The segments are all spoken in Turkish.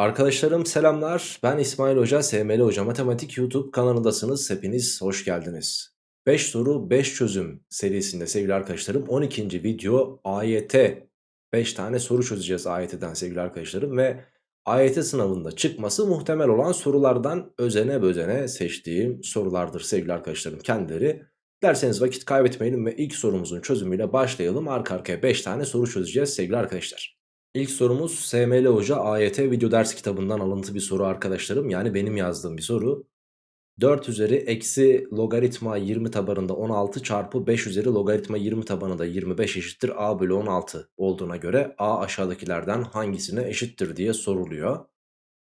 Arkadaşlarım selamlar. Ben İsmail Hoca, SML Hoca Matematik YouTube kanalındasınız. Hepiniz hoş geldiniz. 5 soru 5 çözüm serisinde sevgili arkadaşlarım 12. video AYT 5 tane soru çözeceğiz AYT'den sevgili arkadaşlarım ve AYT sınavında çıkması muhtemel olan sorulardan özene bözene seçtiğim sorulardır sevgili arkadaşlarım kendileri. Derseniz vakit kaybetmeyelim ve ilk sorumuzun çözümüyle başlayalım. Arka arkaya 5 tane soru çözeceğiz sevgili arkadaşlar. İlk sorumuz SML Hoca AYT video ders kitabından alıntı bir soru arkadaşlarım. Yani benim yazdığım bir soru. 4 üzeri eksi logaritma 20 tabanında 16 çarpı 5 üzeri logaritma 20 tabanında 25 eşittir a bölü 16 olduğuna göre a aşağıdakilerden hangisine eşittir diye soruluyor.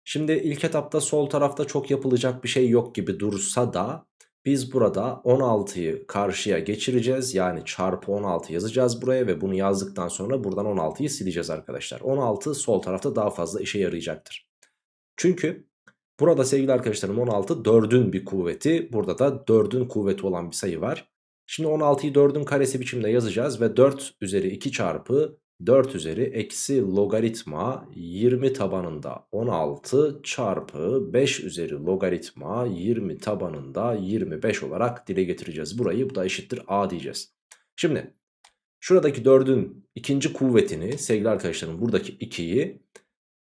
Şimdi ilk etapta sol tarafta çok yapılacak bir şey yok gibi dursa da biz burada 16'yı karşıya geçireceğiz. Yani çarpı 16 yazacağız buraya ve bunu yazdıktan sonra buradan 16'yı sileceğiz arkadaşlar. 16 sol tarafta daha fazla işe yarayacaktır. Çünkü burada sevgili arkadaşlarım 16 4'ün bir kuvveti. Burada da 4'ün kuvveti olan bir sayı var. Şimdi 16'yı 4'ün karesi biçimde yazacağız ve 4 üzeri 2 çarpı 4 üzeri eksi logaritma 20 tabanında 16 çarpı 5 üzeri logaritma 20 tabanında 25 olarak dile getireceğiz. Burayı bu da eşittir a diyeceğiz. Şimdi şuradaki 4'ün ikinci kuvvetini sevgili arkadaşlarım buradaki 2'yi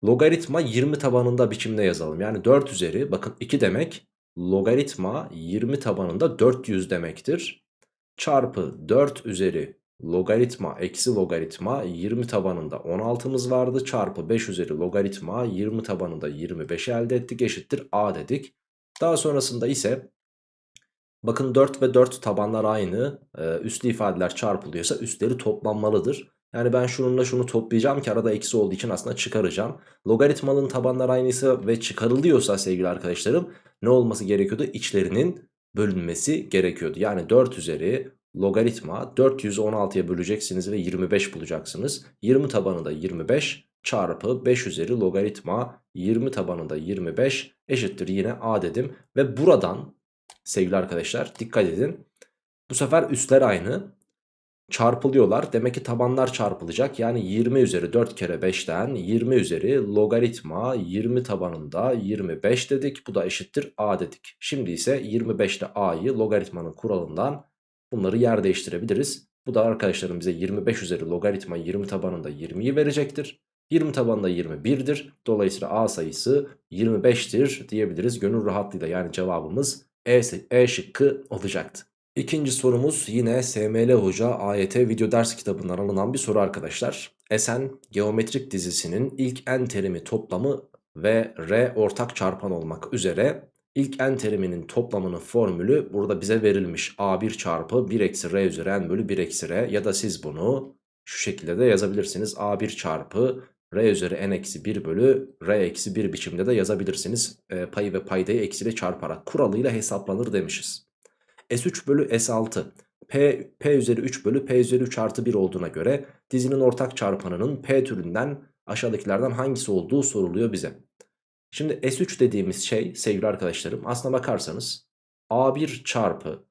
logaritma 20 tabanında biçimde yazalım. Yani 4 üzeri bakın 2 demek logaritma 20 tabanında 400 demektir. Çarpı 4 üzeri logaritma eksi logaritma 20 tabanında 16'mız vardı çarpı 5 üzeri logaritma 20 tabanında 25 elde ettik eşittir a dedik. Daha sonrasında ise bakın 4 ve 4 tabanlar aynı ee, üslü ifadeler çarpılıyorsa üstleri toplanmalıdır. Yani ben şununla şunu toplayacağım ki arada eksi olduğu için aslında çıkaracağım. Logaritmanın tabanlar aynıysa ve çıkarılıyorsa sevgili arkadaşlarım ne olması gerekiyordu? İçlerinin bölünmesi gerekiyordu. Yani 4 üzeri logaritma 400'ü 16'ya böleceksiniz ve 25 bulacaksınız. 20 tabanında 25 çarpı 5 üzeri logaritma 20 tabanında 25 eşittir yine a dedim. Ve buradan sevgili arkadaşlar dikkat edin. Bu sefer üstler aynı çarpılıyorlar. Demek ki tabanlar çarpılacak. Yani 20 üzeri 4 kere 5'ten 20 üzeri logaritma 20 tabanında 25 dedik. Bu da eşittir a dedik. Şimdi ise 25 ile a'yı logaritmanın kuralından Bunları yer değiştirebiliriz. Bu da arkadaşlarım bize 25 üzeri logaritma 20 tabanında 20'yi verecektir. 20 tabanında 21'dir. Dolayısıyla A sayısı 25'tir diyebiliriz gönül rahatlığıyla. Yani cevabımız E, e şıkkı olacaktı. İkinci sorumuz yine SML Hoca AYT video ders kitabından alınan bir soru arkadaşlar. Esen geometrik dizisinin ilk n terimi toplamı ve r ortak çarpan olmak üzere İlk n teriminin toplamının formülü burada bize verilmiş. A1 çarpı 1 eksi r üzeri n bölü 1 eksi r ya da siz bunu şu şekilde de yazabilirsiniz. A1 çarpı r üzeri n eksi 1 bölü r eksi 1 biçimde de yazabilirsiniz. E, payı ve paydayı eksiyle çarparak kuralıyla hesaplanır demişiz. S3 bölü S6 P, P üzeri 3 bölü P üzeri 3 artı 1 olduğuna göre dizinin ortak çarpanının P türünden aşağıdakilerden hangisi olduğu soruluyor bize. Şimdi S3 dediğimiz şey sevgili arkadaşlarım aslına bakarsanız A1 çarpı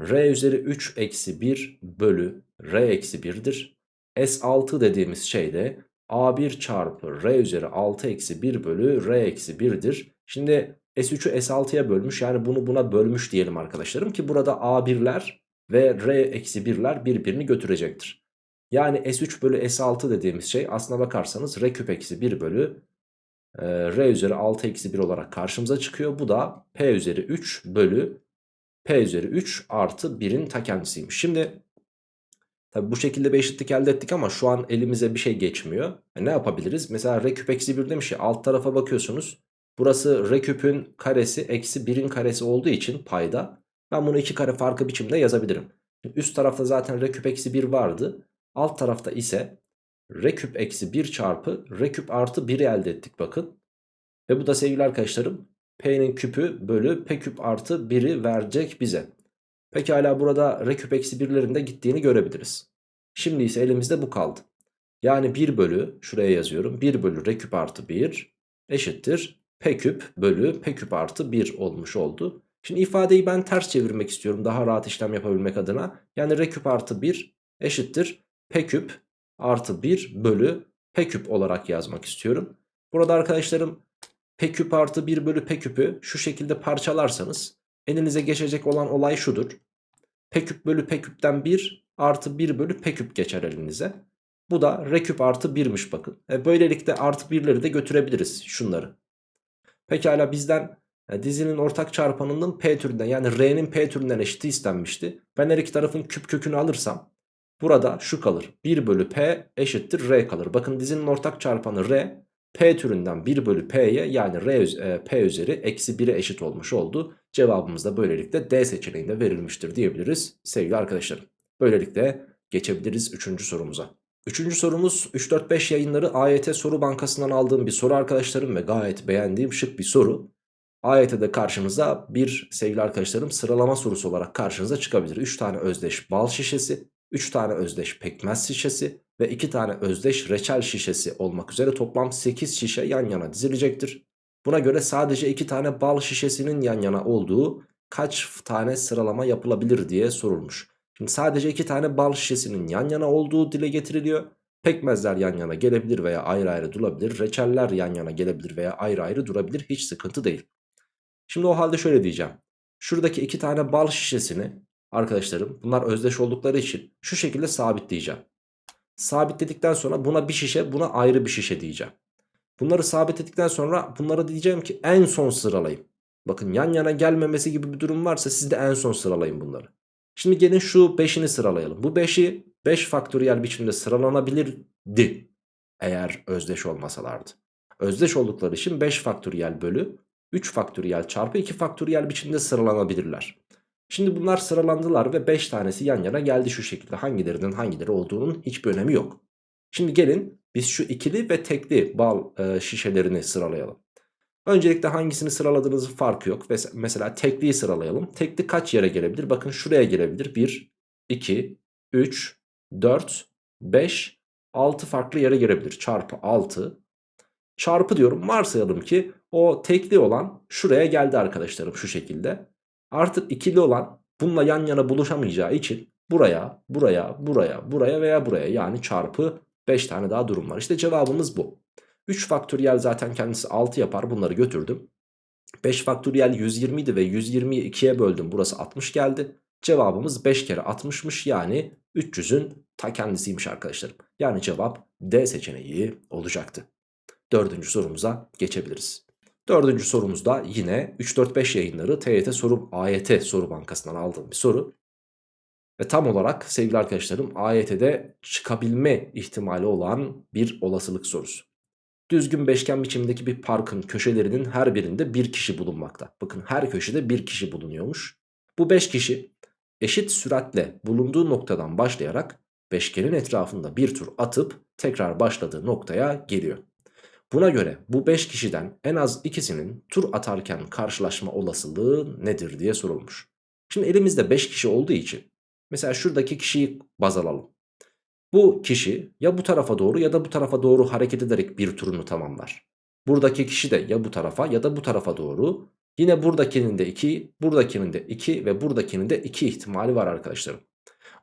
R üzeri 3 eksi 1 bölü R eksi 1'dir. S6 dediğimiz şey de A1 çarpı R üzeri 6 eksi 1 bölü R eksi 1'dir. Şimdi S3'ü S6'ya bölmüş yani bunu buna bölmüş diyelim arkadaşlarım ki burada A1'ler ve R eksi 1'ler birbirini götürecektir. Yani S3 bölü S6 dediğimiz şey aslına bakarsanız R küp eksi 1 bölü r üzeri 6 eksi 1 olarak karşımıza çıkıyor. Bu da p üzeri 3 bölü p üzeri 3 artı 1'in ta kendisiymiş. Şimdi tabi bu şekilde bir eşitlik elde ettik ama şu an elimize bir şey geçmiyor. E ne yapabiliriz? Mesela r küp eksi 1 demiş ya alt tarafa bakıyorsunuz. Burası r küpün karesi eksi 1'in karesi olduğu için payda. Ben bunu iki kare farkı biçimde yazabilirim. üst tarafta zaten r küp eksi 1 vardı. Alt tarafta ise r küp eksi 1 çarpı r küp artı 1'i elde ettik bakın. Ve bu da sevgili arkadaşlarım p'nin küpü bölü p küp artı 1'i verecek bize. Pekala burada r küp eksi 1'lerin de gittiğini görebiliriz. Şimdi ise elimizde bu kaldı. Yani 1 bölü şuraya yazıyorum 1 bölü r küp artı 1 eşittir p küp bölü p küp artı 1 olmuş oldu. Şimdi ifadeyi ben ters çevirmek istiyorum daha rahat işlem yapabilmek adına. Yani r küp artı 1 eşittir p küp artı 1 bölü p küp olarak yazmak istiyorum. Burada arkadaşlarım p küp artı 1 bölü p küpü şu şekilde parçalarsanız elinize geçecek olan olay şudur. p küp bölü p küpten 1 artı 1 bölü p küp geçer elinize. Bu da r küp artı 1'miş bakın. E böylelikle artı 1'leri de götürebiliriz şunları. Pekala bizden e, dizinin ortak çarpanının p türünden yani r'nin p türünden eşiti istenmişti. Ben her iki tarafın küp kökünü alırsam burada şu kalır. 1 bölü p eşittir r kalır. Bakın dizinin ortak çarpanı r. P türünden 1 bölü P'ye yani R, e, P üzeri eksi 1'e eşit olmuş oldu. Cevabımız da böylelikle D seçeneğinde verilmiştir diyebiliriz sevgili arkadaşlarım. Böylelikle geçebiliriz 3. sorumuza. Üçüncü sorumuz 3-4-5 yayınları AYT soru bankasından aldığım bir soru arkadaşlarım ve gayet beğendiğim şık bir soru. AYT'de karşınıza bir sevgili arkadaşlarım sıralama sorusu olarak karşınıza çıkabilir. 3 tane özdeş bal şişesi, 3 tane özdeş pekmez şişesi ve 2 tane özdeş reçel şişesi olmak üzere toplam 8 şişe yan yana dizilecektir. Buna göre sadece 2 tane bal şişesinin yan yana olduğu kaç tane sıralama yapılabilir diye sorulmuş. Şimdi sadece 2 tane bal şişesinin yan yana olduğu dile getiriliyor. Pekmezler yan yana gelebilir veya ayrı ayrı durabilir. Reçeller yan yana gelebilir veya ayrı ayrı durabilir. Hiç sıkıntı değil. Şimdi o halde şöyle diyeceğim. Şuradaki iki tane bal şişesini arkadaşlarım bunlar özdeş oldukları için şu şekilde sabitleyeceğim. Sabitledikten sonra buna bir şişe buna ayrı bir şişe diyeceğim. Bunları sabitledikten sonra bunlara diyeceğim ki en son sıralayın. Bakın yan yana gelmemesi gibi bir durum varsa siz de en son sıralayın bunları. Şimdi gelin şu 5'ini sıralayalım. Bu 5'i 5 faktöriyel biçimde sıralanabilirdi. Eğer özdeş olmasalardı. Özdeş oldukları için 5 faktöriyel bölü 3 faktöriyel çarpı 2 faktöriyel biçimde sıralanabilirler. Şimdi bunlar sıralandılar ve 5 tanesi yan yana geldi şu şekilde. Hangilerinin hangileri olduğunun hiçbir önemi yok. Şimdi gelin biz şu ikili ve tekli bal e, şişelerini sıralayalım. Öncelikle hangisini sıraladığınızın farkı yok. Mesela tekliyi sıralayalım. Tekli kaç yere gelebilir? Bakın şuraya gelebilir. 1, 2, 3, 4, 5, 6 farklı yere gelebilir. Çarpı 6. Çarpı diyorum varsayalım ki o tekli olan şuraya geldi arkadaşlarım şu şekilde. Artık ikili olan bununla yan yana buluşamayacağı için buraya, buraya, buraya, buraya veya buraya yani çarpı 5 tane daha durum var. İşte cevabımız bu. 3 faktöriyel zaten kendisi 6 yapar bunları götürdüm. 5 faktöriyel 120 idi ve 120'yi 2'ye böldüm burası 60 geldi. Cevabımız 5 kere 60'mış yani 300'ün ta kendisiymiş arkadaşlarım. Yani cevap D seçeneği olacaktı. Dördüncü sorumuza geçebiliriz. Dördüncü sorumuzda yine 3-4-5 yayınları TYT soru AYT soru bankasından aldığım bir soru. Ve tam olarak sevgili arkadaşlarım AYT'de çıkabilme ihtimali olan bir olasılık sorusu. Düzgün beşgen biçimindeki bir parkın köşelerinin her birinde bir kişi bulunmakta. Bakın her köşede bir kişi bulunuyormuş. Bu 5 kişi eşit süratle bulunduğu noktadan başlayarak beşgenin etrafında bir tur atıp tekrar başladığı noktaya geliyor. Buna göre bu 5 kişiden en az ikisinin tur atarken karşılaşma olasılığı nedir diye sorulmuş. Şimdi elimizde 5 kişi olduğu için mesela şuradaki kişiyi baz alalım. Bu kişi ya bu tarafa doğru ya da bu tarafa doğru hareket ederek bir turunu tamamlar. Buradaki kişi de ya bu tarafa ya da bu tarafa doğru. Yine buradakinin de 2, buradakinin de 2 ve buradakinin de 2 ihtimali var arkadaşlarım.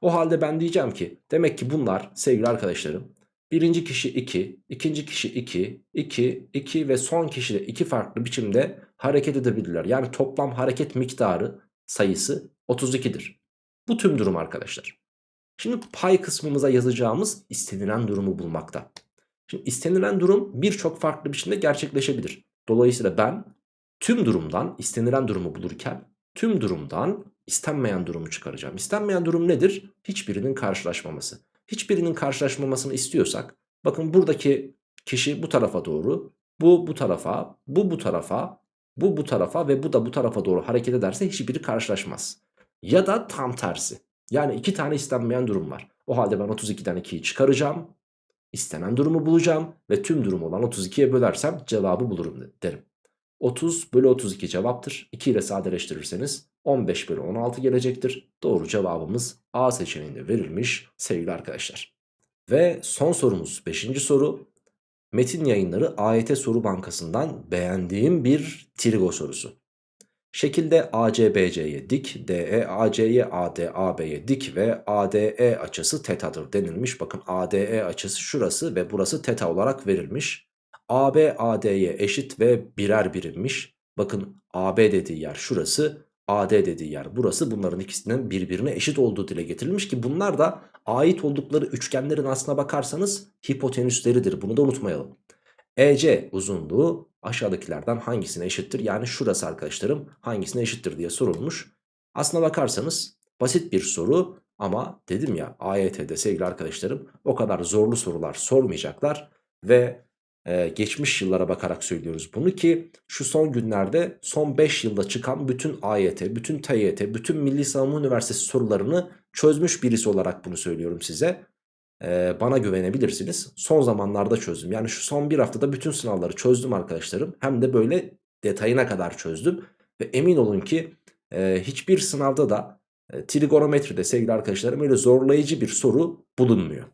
O halde ben diyeceğim ki demek ki bunlar sevgili arkadaşlarım birinci kişi 2, ikinci kişi 2, 2, 2 ve son kişi de 2 farklı biçimde hareket edebilirler. Yani toplam hareket miktarı sayısı 32'dir. Bu tüm durum arkadaşlar. Şimdi pay kısmımıza yazacağımız istenilen durumu bulmakta. Şimdi istenilen durum birçok farklı biçimde gerçekleşebilir. Dolayısıyla ben tüm durumdan istenilen durumu bulurken tüm durumdan istenmeyen durumu çıkaracağım. İstenmeyen durum nedir? Hiçbirinin karşılaşmaması. Hiçbirinin karşılaşmamasını istiyorsak bakın buradaki kişi bu tarafa doğru, bu bu tarafa, bu bu tarafa, bu bu tarafa ve bu da bu tarafa doğru hareket ederse hiçbiri karşılaşmaz. Ya da tam tersi. Yani iki tane istenmeyen durum var. O halde ben 32'den 2'yi çıkaracağım. istenen durumu bulacağım ve tüm durum olan 32'ye bölersem cevabı bulurum derim. 30 bölü 32 cevaptır. 2 ile sadeleştirirseniz 15 bölü 16 gelecektir. Doğru cevabımız A seçeneğinde verilmiş sevgili arkadaşlar. Ve son sorumuz 5. soru. Metin yayınları AYT soru bankasından beğendiğim bir trigo sorusu. Şekilde ACBC'ye dik, DE AC'ye AD dik ve ADE açısı tetadır denilmiş. Bakın ADE açısı şurası ve burası teta olarak verilmiş. AB AD'ye eşit ve birer birimmiş. Bakın AB dediği yer şurası. AD dediği yer burası. Bunların ikisinin birbirine eşit olduğu dile getirilmiş ki bunlar da ait oldukları üçgenlerin aslına bakarsanız hipotenüsleridir. Bunu da unutmayalım. EC uzunluğu aşağıdakilerden hangisine eşittir? Yani şurası arkadaşlarım hangisine eşittir diye sorulmuş. Aslına bakarsanız basit bir soru ama dedim ya AYT'de sevgili arkadaşlarım o kadar zorlu sorular sormayacaklar. Ve ee, geçmiş yıllara bakarak söylüyoruz bunu ki şu son günlerde son 5 yılda çıkan bütün AYT, bütün TYT, bütün Milli Savunma Üniversitesi sorularını çözmüş birisi olarak bunu söylüyorum size. Ee, bana güvenebilirsiniz. Son zamanlarda çözdüm. Yani şu son bir haftada bütün sınavları çözdüm arkadaşlarım. Hem de böyle detayına kadar çözdüm. Ve emin olun ki e, hiçbir sınavda da e, trigonometride sevgili arkadaşlarım öyle zorlayıcı bir soru bulunmuyor.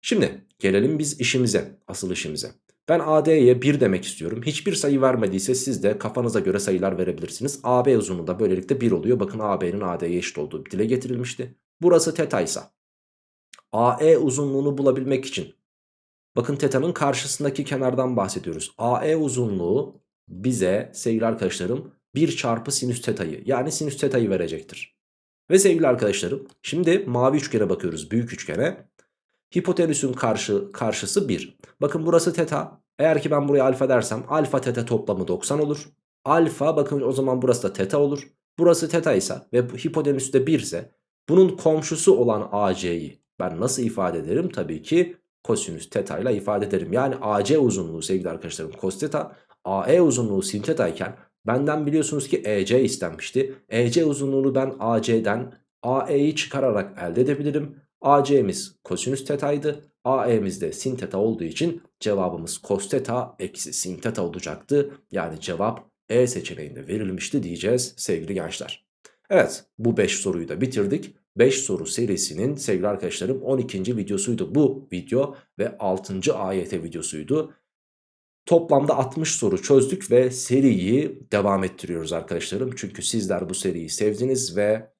Şimdi gelelim biz işimize, asıl işimize. Ben AD'ye 1 demek istiyorum. Hiçbir sayı vermediyse siz de kafanıza göre sayılar verebilirsiniz. AB uzunluğu da böylelikle 1 oluyor. Bakın AB'nin AD'ye eşit olduğu dile getirilmişti. Burası teta AE uzunluğunu bulabilmek için bakın teta'nın karşısındaki kenardan bahsediyoruz. AE uzunluğu bize sevgili arkadaşlarım 1 çarpı sinüs teta'yı yani sinüs teta'yı verecektir. Ve sevgili arkadaşlarım şimdi mavi üçgene bakıyoruz büyük üçgene. Hipotenüsün karşı, karşısı 1. Bakın burası teta. Eğer ki ben buraya alfa dersem alfa teta toplamı 90 olur. Alfa bakın o zaman burası da teta olur. Burası teta ise ve hipotenüs de 1 ise bunun komşusu olan AC'yi ben nasıl ifade ederim? Tabii ki kosinüs teta ile ifade ederim. Yani AC uzunluğu sevgili arkadaşlarım cos teta, AE uzunluğu sin teta iken benden biliyorsunuz ki EC istenmişti. EC uzunluğunu ben AC'den AE'yi çıkararak elde edebilirim. AC'miz kosinüs tetaydı. AE'miz de sin teta olduğu için cevabımız cos teta eksi sin teta olacaktı. Yani cevap E seçeneğinde verilmişti diyeceğiz sevgili gençler. Evet bu 5 soruyu da bitirdik. 5 soru serisinin sevgili arkadaşlarım 12. videosuydu bu video ve 6. AYT videosuydu. Toplamda 60 soru çözdük ve seriyi devam ettiriyoruz arkadaşlarım. Çünkü sizler bu seriyi sevdiniz ve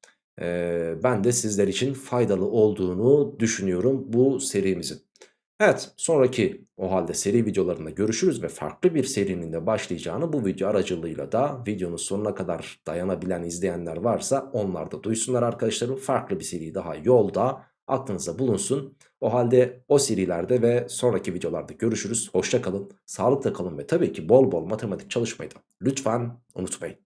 ben de sizler için faydalı olduğunu düşünüyorum bu serimizin. Evet sonraki o halde seri videolarında görüşürüz ve farklı bir serinin de başlayacağını bu video aracılığıyla da videonun sonuna kadar dayanabilen izleyenler varsa onlar da duysunlar arkadaşlarım. Farklı bir seri daha yolda aklınıza bulunsun. O halde o serilerde ve sonraki videolarda görüşürüz. Hoşça kalın, sağlıkla kalın ve tabii ki bol bol matematik çalışmayı da lütfen unutmayın.